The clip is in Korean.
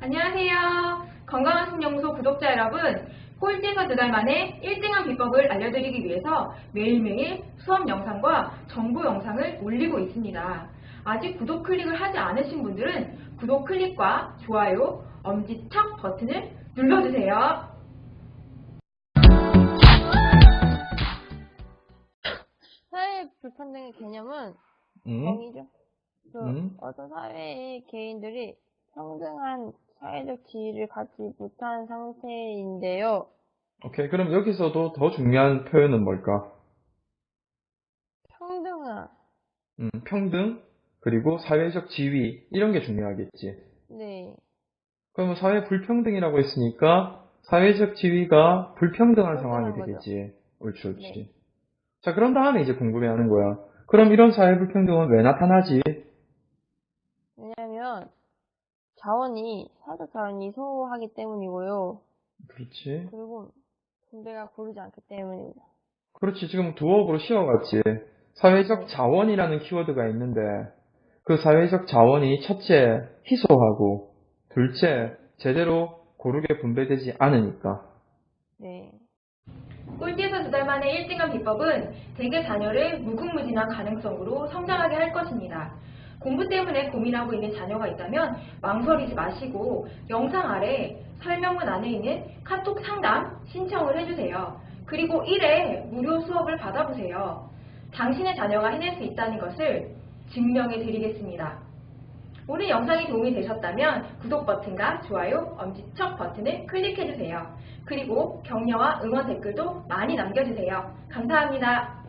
안녕하세요. 건강한 신영소 구독자 여러분, 꼴찌에서 두 달 만에 1등한 비법을 알려드리기 위해서 매일매일 수업 영상과 정보 영상을 올리고 있습니다. 아직 구독 클릭을 하지 않으신 분들은 구독 클릭과 좋아요, 엄지척 버튼을 눌러주세요. 사회 불평등의 개념은 음, 정의죠. 그 음. 어떤 사회의 개인들이 평등한 사회적 지위를 갖지 못한 상태인데요. 오케이. 그럼 여기서도 더 중요한 표현은 뭘까? 평등한, 음, 평등, 그리고 사회적 지위, 이런 게 중요하겠지. 네, 그러면 사회 불평등이라고 했으니까 사회적 지위가 불평등한 상황이. 되겠지. 옳지, 옳지. 네. 자, 그런 다음에 이제 궁금해 하는 거야. 그럼 이런 사회 불평등은 왜 나타나지? 왜냐하면 자원이 사적 자원이 소호하기 때문이고요. 그렇지. 그리고 군대가 고르지 않기 때문입니다. 그렇지. 지금 두어업으로 씌워갔지. 사회적 네. 자원이라는 키워드가 있는데, 그 사회적 자원이 첫째, 희소하고, 둘째, 제대로 고르게 분배되지 않으니까. 네, 꼴찌에서 두 달 만에 1등한 비법은 대개 자녀를 무궁무진한 가능성으로 성장하게 할 것입니다. 공부 때문에 고민하고 있는 자녀가 있다면 망설이지 마시고 영상 아래 설명문 안에 있는 카톡 상담 신청을 해주세요. 그리고 1회 무료 수업을 받아보세요. 당신의 자녀가 해낼 수 있다는 것을 증명해 드리겠습니다. 오늘 영상이 도움이 되셨다면 구독 버튼과 좋아요, 엄지척 버튼을 클릭해주세요. 그리고 격려와 응원 댓글도 많이 남겨주세요. 감사합니다.